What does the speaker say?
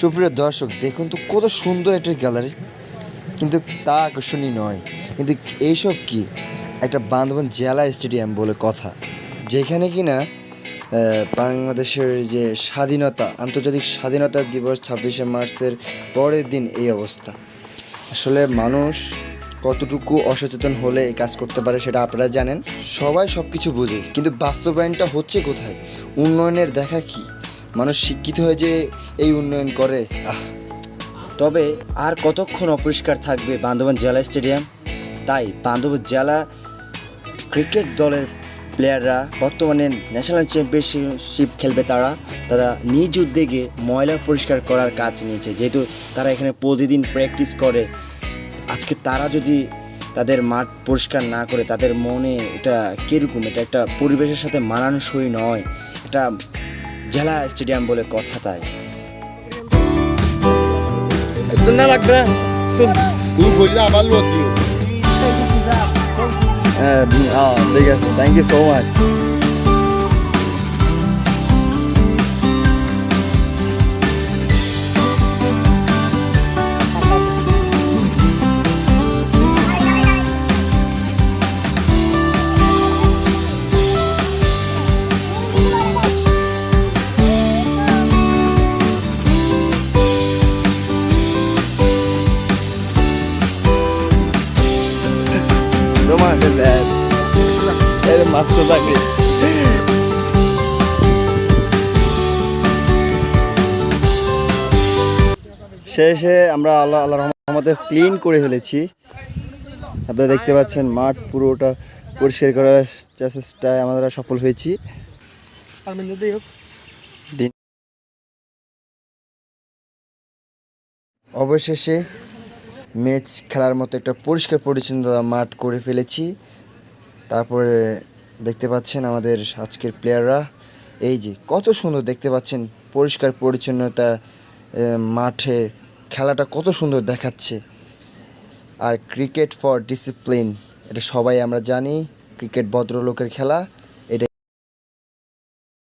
সুপ্রিয় দর্শক, দেখুন তো কত সুন্দর একটা গ্যালারি কিন্তু তা আকর্ষণীয় নয়। কিন্তু এইসব কি? একটা বান্ধবন জেলা স্টেডিয়াম বলে কথা। যেখানে কিনা বাংলাদেশের যে স্বাধীনতা, আন্তর্জাতিক স্বাধীনতা দিবস ছাব্বিশে মার্চের পরের দিন এই অবস্থা। আসলে মানুষ কতটুকু অসচেতন হলে এই কাজ করতে পারে সেটা আপনারা জানেন। সবাই সব কিছু বোঝে। কিন্তু বাস্তবায়নটা হচ্ছে কোথায়? উন্নয়নের দেখা কি? মানুষ শিক্ষিত হয়ে যে এই উন্নয়ন করে তবে আর কতক্ষণ অপরিষ্কার থাকবে বান্দরবান জেলা স্টেডিয়াম? তাই বান্দরবান জেলা ক্রিকেট দলের প্লেয়াররা বর্তমানে ন্যাশনাল চ্যাম্পিয়নশিপ খেলবে তারা। তারা নিজ উদ্যোগে ময়লা পরিষ্কার করার কাজ নিয়েছে। যেহেতু তারা এখানে প্রতিদিন প্র্যাকটিস করে, আজকে তারা যদি তাদের মাঠ পরিষ্কার না করে, তাদের মনে এটা কীরকম? এটা একটা পরিবেশের সাথে মানানসই নয়। এটা জেলা স্টেডিয়াম বলে কথা তাই। না লাগবে. হ্যাঁ ঠিক আছে। থ্যাংক ইউ সো মাচ এর মাস্ত থাকে শেষে আমরা আল্লাহ আল্লাহ রহমতে ক্লিন করে ফেলেছি। আপনারা দেখতে পাচ্ছেন মাঠ পুরোটা পরিষ্কার করার চেষ্টায় আমরা সফল হয়েছি। দিন অবশেষে ম্যাচ খেলার মতো একটা পরিষ্কার পরিচ্ছন্ন মাঠ করে ফেলেছি। তারপরে দেখতে পাচ্ছেন আমাদের আজকের প্লেয়াররা এই যে, কত সুন্দর দেখতে পাচ্ছেন পরিষ্কার পরিচ্ছন্নতা মাঠে খেলাটা কত সুন্দর দেখাচ্ছে। আর ক্রিকেট ফর ডিসিপ্লিন এটা সবাই আমরা জানি ক্রিকেট ভদ্রলোকের খেলা।